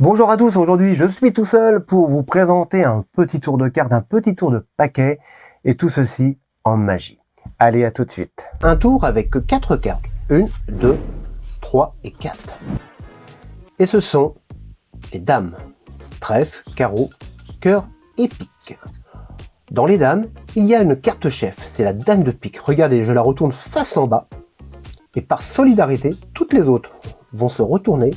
Bonjour à tous, aujourd'hui je suis tout seul pour vous présenter un petit tour de carte, un petit tour de paquet, et tout ceci en magie. Allez, à tout de suite. Un tour avec quatre cartes. Une, deux, trois et quatre. Et ce sont les dames. Trèfle, carreau, cœur et pique. Dans les dames, il y a une carte chef, c'est la dame de pique. Regardez, je la retourne face en bas. Et par solidarité, toutes les autres vont se retourner,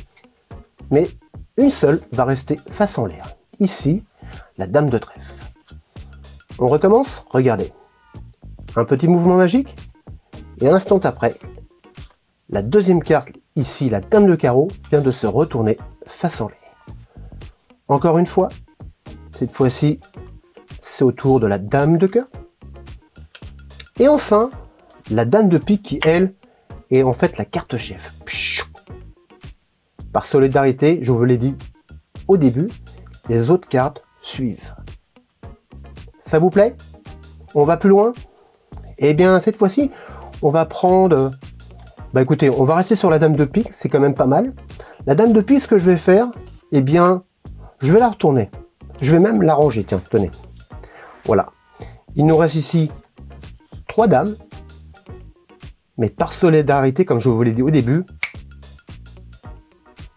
mais une seule va rester face en l'air. Ici, la dame de trèfle. On recommence? Regardez. Un petit mouvement magique, et un instant après, la deuxième carte, ici la dame de carreau, vient de se retourner face en l'air. Encore une fois, cette fois-ci, c'est au tour de la dame de cœur. Et enfin, la dame de pique qui, elle, est en fait la carte chef. Par solidarité, je vous l'ai dit au début, les autres cartes suivent. Ça vous plaît? On va plus loin? Eh bien, cette fois-ci, on va prendre... Bah écoutez, on va rester sur la dame de pique, c'est quand même pas mal. La dame de pique, ce que je vais faire, eh bien, je vais la retourner. Je vais même la ranger, tiens, tenez. Voilà. Il nous reste ici trois dames. Mais par solidarité, comme je vous l'ai dit au début,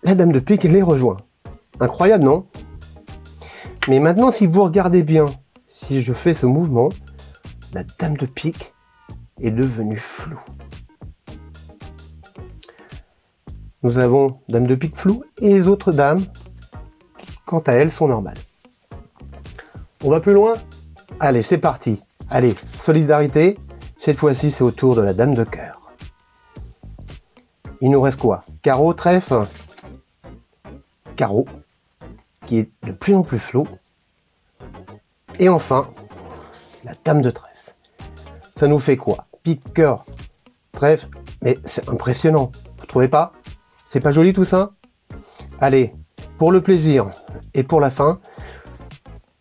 la dame de pique les rejoint. Incroyable, non? Mais maintenant, si vous regardez bien, si je fais ce mouvement, la dame de pique est devenue floue. Nous avons dame de pique floue et les autres dames, qui, quant à elles, sont normales. On va plus loin? Allez, c'est parti. Allez, solidarité. Cette fois-ci, c'est au tour de la dame de cœur. Il nous reste quoi? Carreau, trèfle, carreau, qui est de plus en plus flou. Et enfin, la dame de trèfle. Ça nous fait quoi? Pique, cœur, trèfle. Mais c'est impressionnant. Vous trouvez pas? C'est pas joli tout ça? Allez, pour le plaisir et pour la fin,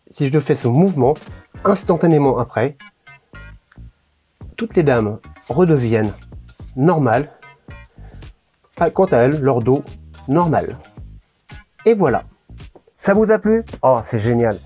si je fais ce mouvement, instantanément après, toutes les dames redeviennent normales, quant à elles, leur dos normal. Et voilà. Ça vous a plu? Oh, c'est génial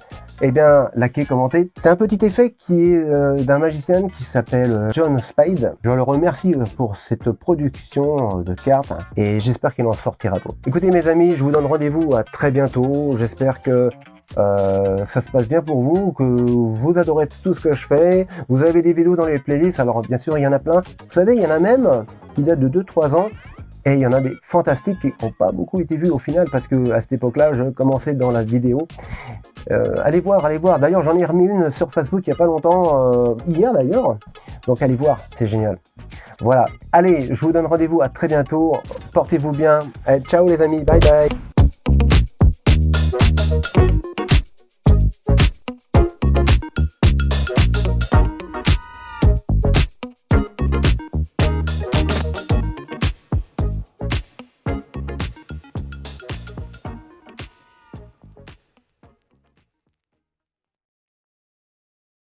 eh bien, likez, commentez. C'est un petit effet qui est euh, d'un magicien qui s'appelle euh, John Spade. Je le remercie euh, pour cette production de cartes et j'espère qu'il en sortira d'autres. Écoutez mes amis, je vous donne rendez-vous à très bientôt. J'espère que ça se passe bien pour vous, que vous adorez tout ce que je fais. Vous avez des vidéos dans les playlists, alors bien sûr il y en a plein. Vous savez, il y en a même qui datent de 2-3 ans et il y en a des fantastiques qui n'ont pas beaucoup été vus au final parce que à cette époque-là, je commençais dans la vidéo. Euh, allez voir, allez voir. D'ailleurs, j'en ai remis une sur Facebook il n'y a pas longtemps, euh, hier d'ailleurs. Donc allez voir, c'est génial. Voilà. Allez, je vous donne rendez-vous à très bientôt. Portez-vous bien. ciao les amis, bye bye.